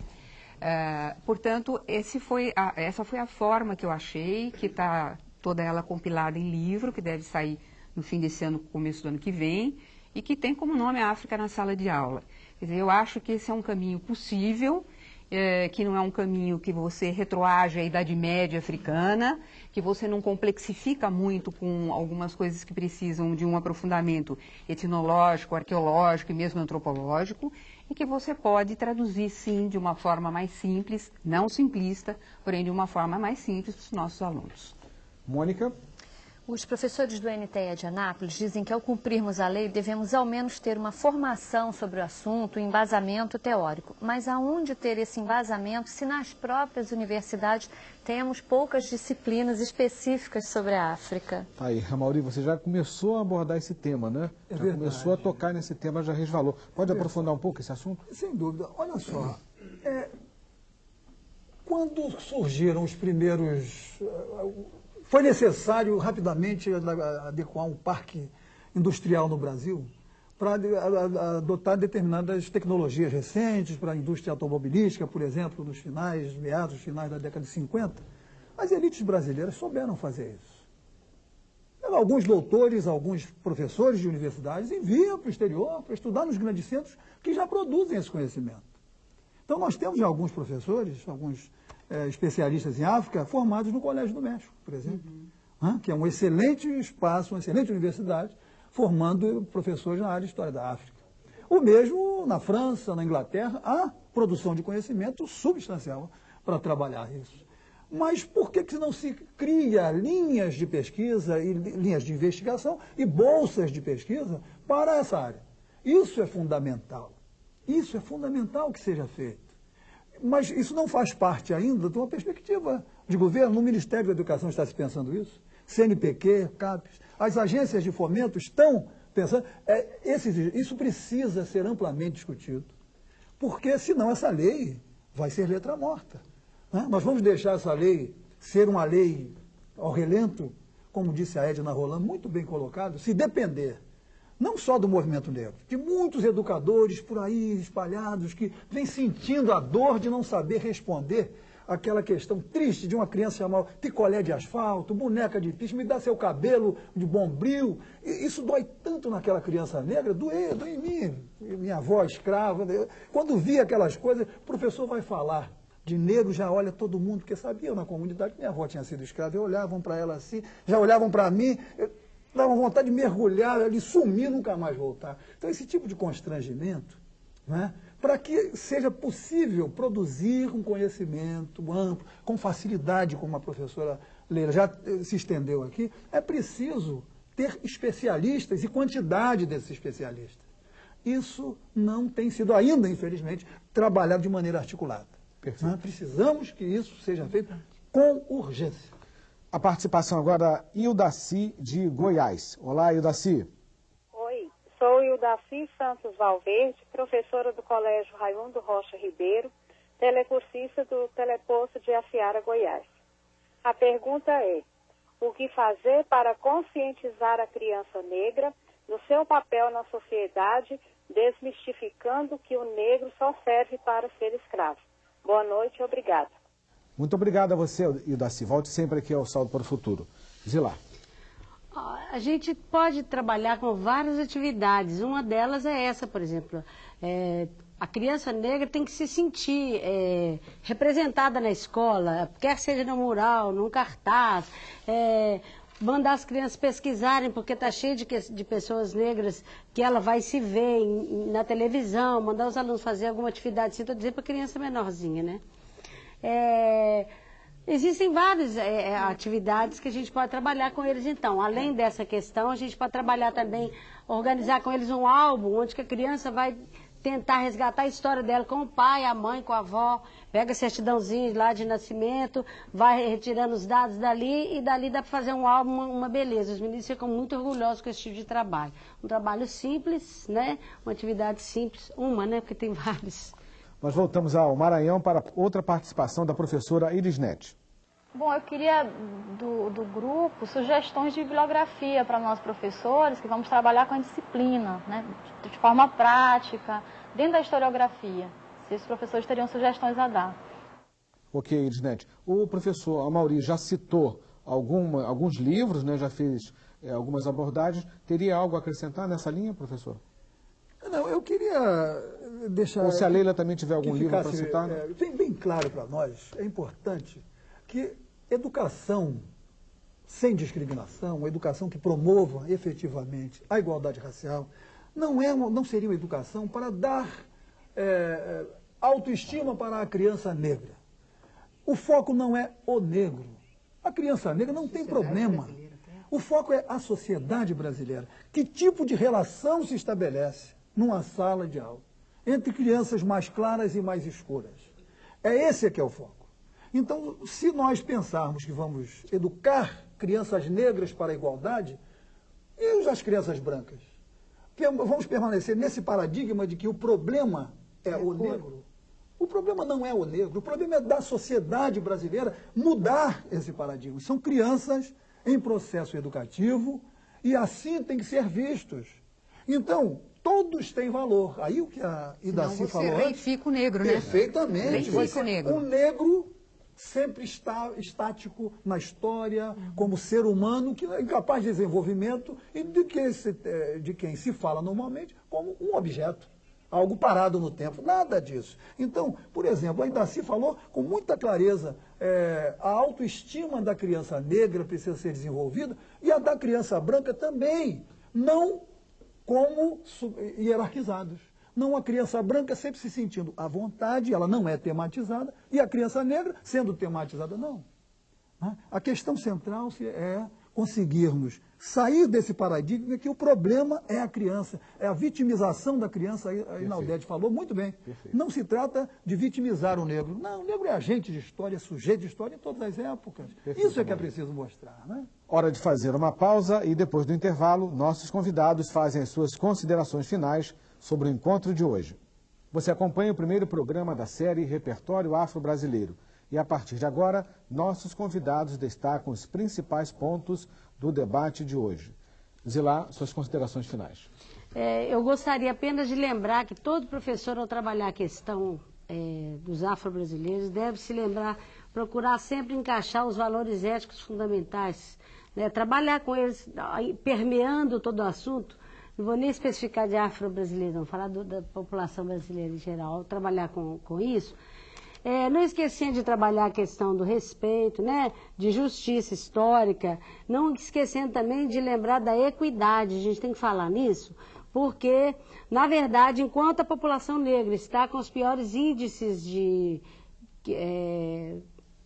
Speaker 11: Uh, portanto, foi a, essa foi a forma que eu achei, que está toda ela compilada em livro, que deve sair no fim desse ano, começo do ano que vem, e que tem como nome a África na sala de aula. Quer dizer, eu acho que esse é um caminho possível, é, que não é um caminho que você retroage à Idade Média africana, que você não complexifica muito com algumas coisas que precisam de um aprofundamento etnológico, arqueológico e mesmo antropológico, e que você pode traduzir, sim, de uma forma mais simples, não simplista, porém de uma forma mais simples para os nossos alunos.
Speaker 1: Mônica?
Speaker 14: Os professores do NTE de Anápolis dizem que ao cumprirmos a lei devemos ao menos ter uma formação sobre o assunto, um embasamento teórico. Mas aonde ter esse embasamento se nas próprias universidades temos poucas disciplinas específicas sobre a África?
Speaker 1: Tá aí, Ramauri, você já começou a abordar esse tema, né? É já verdade. começou a tocar nesse tema, já resvalou. Pode é aprofundar um pouco esse assunto?
Speaker 10: Sem dúvida. Olha só, é, quando surgiram os primeiros foi necessário rapidamente adequar um parque industrial no Brasil para adotar determinadas tecnologias recentes para a indústria automobilística, por exemplo, nos finais, meados, finais da década de 50. As elites brasileiras souberam fazer isso. Alguns doutores, alguns professores de universidades enviam para o exterior para estudar nos grandes centros que já produzem esse conhecimento. Então nós temos alguns professores, alguns é, especialistas em África formados no Colégio do México, por exemplo, uhum. que é um excelente espaço, uma excelente universidade, formando professores na área de História da África. O mesmo na França, na Inglaterra, há produção de conhecimento substancial para trabalhar isso. Mas por que, que não se cria linhas de pesquisa e linhas de investigação e bolsas de pesquisa para essa área? Isso é fundamental. Isso é fundamental que seja feito. Mas isso não faz parte ainda de uma perspectiva de governo. No Ministério da Educação está se pensando isso. CNPq, CAPES, as agências de fomento estão pensando. É, esse, isso precisa ser amplamente discutido. Porque senão essa lei vai ser letra morta. Né? Nós vamos deixar essa lei ser uma lei ao relento, como disse a Edna Roland, muito bem colocado, se depender não só do movimento negro, de muitos educadores por aí espalhados que vêm sentindo a dor de não saber responder aquela questão triste de uma criança chamar picolé de asfalto, boneca de piche, me dá seu cabelo de bombril. Isso dói tanto naquela criança negra, doeu, doeu em mim, minha avó escrava. Quando vi aquelas coisas, o professor vai falar de negro, já olha todo mundo, porque sabia na comunidade que minha avó tinha sido escrava, e olhavam para ela assim, já olhavam para mim. Eu, dava vontade de mergulhar ali, sumir, nunca mais voltar. Então, esse tipo de constrangimento, né, para que seja possível produzir um conhecimento amplo, com facilidade, como a professora Leila já eh, se estendeu aqui, é preciso ter especialistas e quantidade desses especialistas. Isso não tem sido ainda, infelizmente, trabalhado de maneira articulada. Nós precisamos que isso seja feito com urgência.
Speaker 1: A participação agora da Ildaci de Goiás. Olá, Ildaci.
Speaker 20: Oi, sou Ildaci Santos Valverde, professora do Colégio Raimundo Rocha Ribeiro, telecursista do Teleposto de Afiara, Goiás. A pergunta é, o que fazer para conscientizar a criança negra no seu papel na sociedade, desmistificando que o negro só serve para ser escravo? Boa noite obrigada.
Speaker 1: Muito obrigado a você, Idaci. Volte sempre aqui ao Saldo para o Futuro. Zilá.
Speaker 9: A gente pode trabalhar com várias atividades. Uma delas é essa, por exemplo. É, a criança negra tem que se sentir é, representada na escola, quer seja no mural, num cartaz, é, mandar as crianças pesquisarem, porque está cheio de, de, pessoas negras que ela vai se ver em, na televisão, mandar os alunos fazer alguma atividade, assim, estou dizendo para criança menorzinha, né? É, existem várias é, é, atividades que a gente pode trabalhar com eles, então. Além dessa questão, a gente pode trabalhar também, organizar com eles um álbum, onde que a criança vai tentar resgatar a história dela com o pai, a mãe, com a avó, pega certidãozinho lá de nascimento, vai retirando os dados dali e dali dá para fazer um álbum, uma, beleza. Os meninos ficam muito orgulhosos com esse tipo de trabalho. Um trabalho simples, né? Uma atividade simples, uma, né? Porque tem [LAUGHS] vários.
Speaker 1: Nós voltamos ao Maranhão para outra participação da professora Iris Net.
Speaker 19: Bom, eu queria do, do grupo sugestões de bibliografia para nós professores que vamos trabalhar com a disciplina, né, de, de forma prática, dentro da historiografia. Se esses professores teriam sugestões a dar.
Speaker 1: Ok, Irisnet. O professor Amauri já citou alguma, alguns livros, né, já fez é, algumas abordagens. Teria algo a acrescentar nessa linha, professor?
Speaker 10: Não, eu queria deixar...
Speaker 1: Ou se a Leila também tiver algum livro para citar. Né?
Speaker 10: É, bem, bem claro para nós, é importante que educação sem discriminação, uma educação que promova efetivamente a igualdade racial, não, é, não seria uma educação para dar é, é, autoestima para a criança negra. O foco não é o negro. A criança negra não tem problema. O foco é a sociedade brasileira. Que tipo de relação se estabelece numa sala de aula entre crianças mais claras e mais escuras? É esse que é o foco. Então, se nós pensarmos que vamos educar crianças negras para a igualdade, e as crianças brancas? Vamos permanecer nesse paradigma de que o problema é, é o negro. O problema não é o negro, o problema é da sociedade brasileira mudar esse paradigma. São crianças em processo educativo e assim têm que ser vistos. Então, todos têm valor. Aí o que a Idaci falou.
Speaker 11: Reifica o negro, né?
Speaker 10: Perfeitamente. Reifica o negro. O negro sempre está estático na história, uhum. como ser humano, que é incapaz de desenvolvimento e de quem, se, eh, de quem se fala normalmente como um objeto, algo parado no tempo. Nada disso. Então, por exemplo, ainda se falou com muita clareza, é, a autoestima da criança negra precisa ser desenvolvida e a da criança branca também, não como hierarquizados não a criança branca sempre se sentindo à vontade, ela não é tematizada, e a criança negra sendo tematizada, não. Né? A questão central é conseguirmos sair desse paradigma que o problema é a criança, é a vitimização da criança, a Inaldete falou muito bem. Perfeito. Não se trata de vitimizar o negro. Não, o negro é agente de história, é sujeito de história em todas as épocas. Perfeito, Isso é que é preciso mostrar. Né?
Speaker 1: Hora de fazer uma pausa e depois do intervalo, nossos convidados fazem as suas considerações finais sobre o encontro de hoje. Você acompanha o primeiro programa da série Repertório Afro-Brasileiro. E a partir de agora, nossos convidados destacam os principais pontos do debate de hoje. Zilá, suas considerações finais.
Speaker 9: É, eu gostaria apenas de lembrar que todo professor, ao trabalhar a questão é, dos afro-brasileiros, deve se lembrar, procurar sempre encaixar os valores éticos fundamentais, né, trabalhar com eles, permeando todo o assunto, não vou nem especificar de afro-brasileiro, não, falar do, da população brasileira em geral, trabalhar com, com isso. É, não esquecendo de trabalhar a questão do respeito, né, de justiça histórica, não esquecendo também de lembrar da equidade, a gente tem que falar nisso, porque, na verdade, enquanto a população negra está com os piores índices de, é,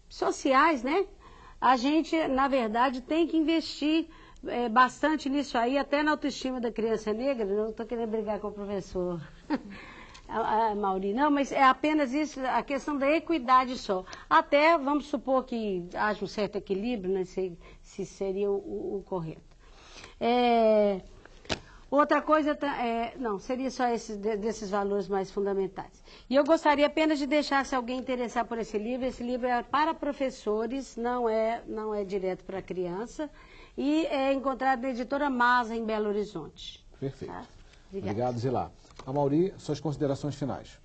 Speaker 9: sociais, né? A gente, na verdade, tem que investir é, bastante nisso aí, até na autoestima da criança negra. Não estou querendo brigar com o professor [LAUGHS] Mauri, não, mas é apenas isso, a questão da equidade só. Até, vamos supor que haja um certo equilíbrio, né, se, se seria o, o, o correto. É, Outra coisa, é, não, seria só esses, desses valores mais fundamentais. E eu gostaria apenas de deixar, se alguém interessar por esse livro, esse livro é para professores, não é, não é direto para criança, e é encontrado na editora Masa, em Belo Horizonte.
Speaker 1: Perfeito. Tá? Obrigado, Zilá. Mauri, suas considerações finais.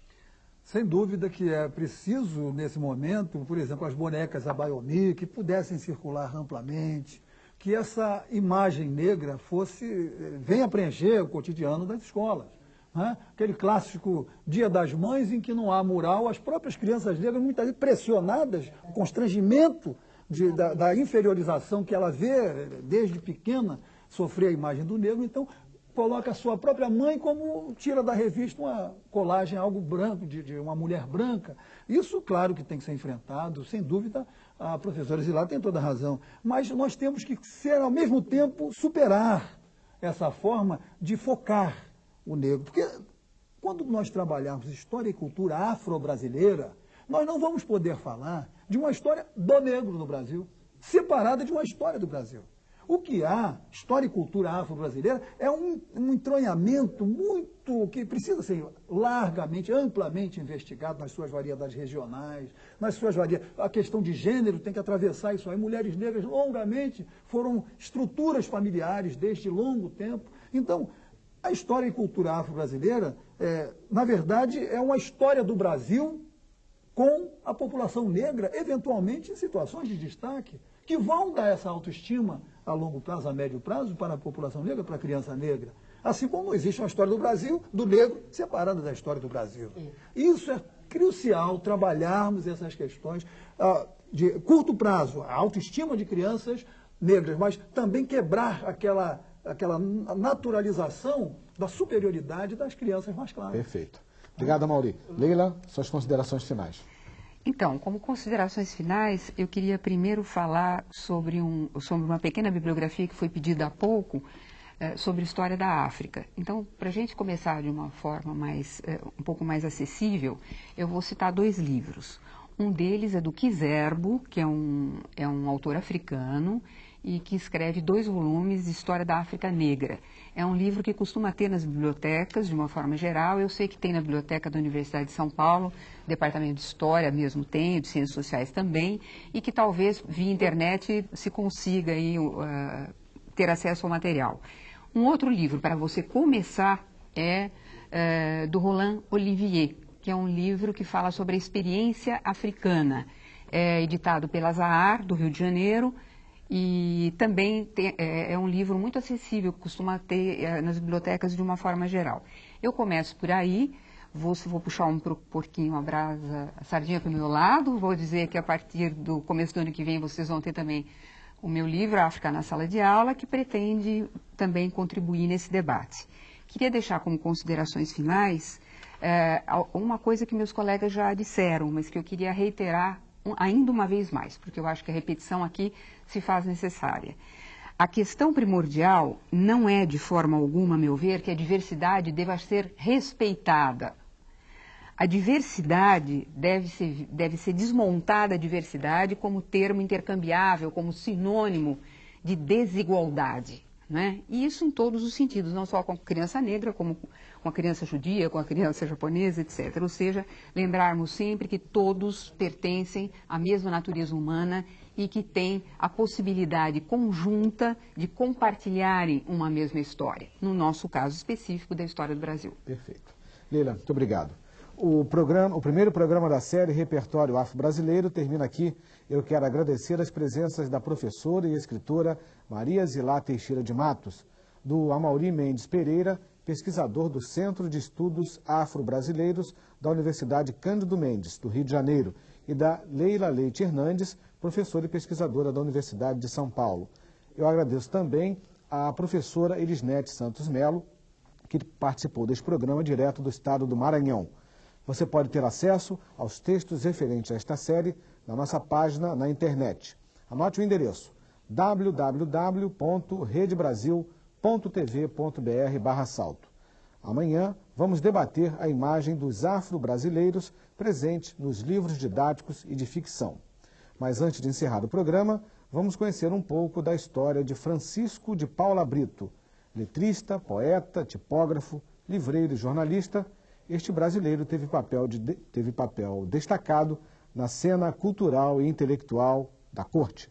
Speaker 10: Sem dúvida que é preciso, nesse momento, por exemplo, as bonecas Abayomi, que pudessem circular amplamente, que essa imagem negra fosse venha preencher o cotidiano das escolas. Né? Aquele clássico Dia das Mães em que não há mural, as próprias crianças negras muitas vezes pressionadas, o constrangimento de, da, da, inferiorização que ela vê desde pequena sofrer a imagem do negro, então coloca a sua própria mãe como tira da revista uma colagem, algo branco, de, de uma mulher branca. Isso, claro, que tem que ser enfrentado, sem dúvida, a professora Zilá tem toda a razão, mas nós temos que ser, ao mesmo tempo, superar essa forma de focar o negro. Porque quando nós trabalharmos história e cultura afro-brasileira, nós não vamos poder falar de uma história do negro no Brasil, separada de uma história do Brasil. O que há, história e cultura afro-brasileira, é um, um entronhamento muito que precisa ser largamente, amplamente investigado nas suas variedades regionais, nas suas variedades. A questão de gênero tem que atravessar isso aí. Mulheres negras longamente foram estruturas familiares desde longo tempo. Então, a história e cultura afro-brasileira, é, na verdade, é uma história do Brasil com a população negra, eventualmente em situações de destaque, que vão dar essa autoestima a longo prazo, a médio prazo, para a população negra, para a criança negra. Assim como existe uma história do Brasil, do negro, separada da história do Brasil. Isso é crucial, trabalharmos essas questões ah, de curto prazo, a autoestima de crianças negras, mas também quebrar aquela, aquela naturalização da superioridade das crianças mais claras.
Speaker 1: Perfeito. Obrigado, Mauri. Leila, suas considerações finais.
Speaker 11: Então, como considerações finais, eu queria primeiro falar sobre, um, sobre uma pequena bibliografia que foi pedida há pouco, é, sobre história da África. Então, para a gente começar de uma forma mais, é, um pouco mais acessível, eu vou citar dois livros. Um deles é do Kizerbo, que é um, é um autor africano, e que escreve dois volumes de História da África Negra. É um livro que costuma ter nas bibliotecas, de uma forma geral. Eu sei que tem na Biblioteca da Universidade de São Paulo, Departamento de História mesmo tem, de Ciências Sociais também, e que talvez via internet se consiga aí, uh, ter acesso ao material. Um outro livro para você começar é uh, do Roland Olivier, que é um livro que fala sobre a experiência africana. É editado pela Zahar, do Rio de Janeiro, e também tem, é, é, um livro muito acessível, costuma ter é, nas bibliotecas de uma forma geral. Eu começo por aí, vou, vou puxar um pouquinho a brasa, a sardinha para o meu lado, vou dizer que a partir do começo do ano que vem vocês vão ter também o meu livro, África na Sala de Aula, que pretende também contribuir nesse debate. Queria deixar como considerações finais é, uma coisa que meus colegas já disseram, mas que eu queria reiterar ainda uma vez mais, porque eu acho que a repetição aqui se faz necessária. A questão primordial não é, de forma alguma, a meu ver, que a diversidade deva ser respeitada. A diversidade deve ser, deve ser desmontada a diversidade como termo intercambiável, como sinônimo de desigualdade. Né? E isso em todos os sentidos, não só com a criança negra, como com a criança judia, com a criança japonesa, etc. Ou seja, lembrarmos sempre que todos pertencem à mesma natureza humana e que têm a possibilidade conjunta de compartilharem uma mesma história. No nosso caso específico, da história do Brasil.
Speaker 1: Perfeito. Leila, muito obrigado. O, programa, o primeiro programa da série Repertório Afro-Brasileiro termina aqui. Eu quero agradecer as presenças da professora e escritora Maria Zilá Teixeira de Matos, do Amauri Mendes Pereira, pesquisador do Centro de Estudos Afro-Brasileiros da Universidade Cândido Mendes, do Rio de Janeiro, e da Leila Leite Hernandes, professora e pesquisadora da Universidade de São Paulo. Eu agradeço também à professora Elisnete Santos Melo, que participou deste programa direto do estado do Maranhão. Você pode ter acesso aos textos referentes a esta série na nossa página na internet. Anote o endereço www.redebrasil.tv.br salto. Amanhã vamos debater a imagem dos afro-brasileiros presente nos livros didáticos e de ficção. Mas antes de encerrar o programa, vamos conhecer um pouco da história de Francisco de Paula Brito, letrista, poeta, tipógrafo, livreiro e jornalista. Este brasileiro teve papel, de, teve papel destacado na cena cultural e intelectual da corte.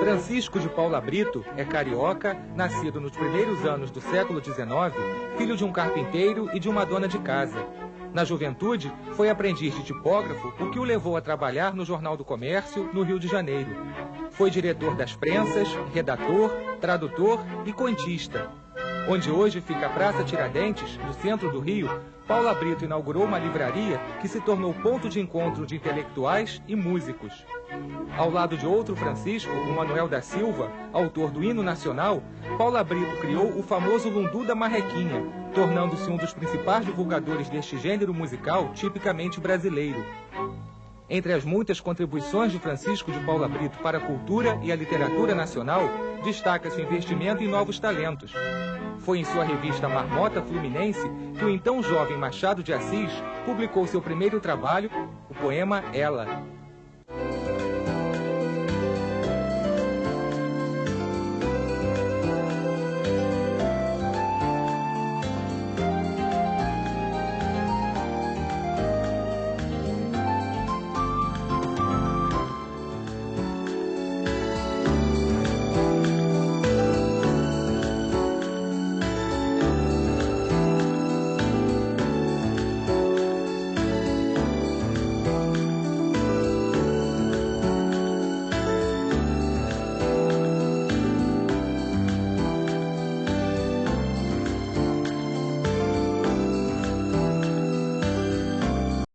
Speaker 2: Francisco de Paula Brito é carioca, nascido nos primeiros anos do século XIX, filho de um carpinteiro e de uma dona de casa. Na juventude, foi aprendiz de tipógrafo, o que o levou a trabalhar no Jornal do Comércio, no Rio de Janeiro. Foi diretor das prensas, redator, tradutor e contista. Onde hoje fica a Praça Tiradentes, no centro do Rio, Paula Brito inaugurou uma livraria que se tornou ponto de encontro de intelectuais e músicos. Ao lado de outro Francisco, o Manuel da Silva, autor do hino nacional, Paula Brito criou o famoso Lundu da Marrequinha, tornando-se um dos principais divulgadores deste gênero musical tipicamente brasileiro. Entre as muitas contribuições de Francisco de Paula Brito para a cultura e a literatura nacional, destaca-se o investimento em novos talentos. Foi em sua revista Marmota Fluminense que o então jovem Machado de Assis publicou seu primeiro trabalho, o poema Ela.